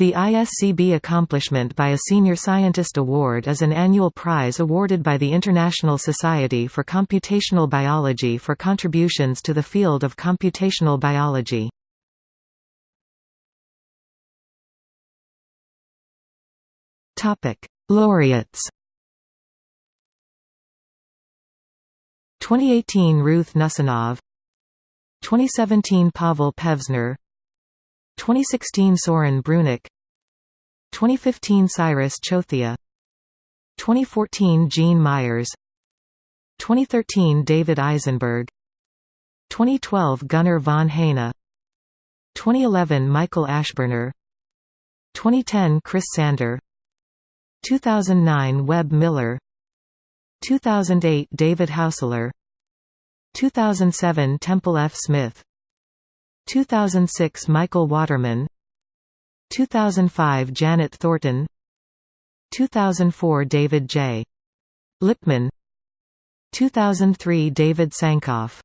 The ISCB Accomplishment by a Senior Scientist Award is an annual prize awarded by the International Society for Computational Biology for contributions to the field of computational biology. Laureates. 2018 Ruth Nussinov 2017 Pavel Pevzner 2016 Soren Brunak 2015 Cyrus Chothia. 2014 Gene Myers. 2013 David Eisenberg. 2012 Gunnar von Heijne 2011 Michael Ashburner. 2010 Chris Sander. 2009 Webb Miller. 2008 David Haussler 2007 Temple F. Smith 2006 Michael Waterman. 2005 Janet Thornton. 2004 David J. Lipman. 2003 David Sankoff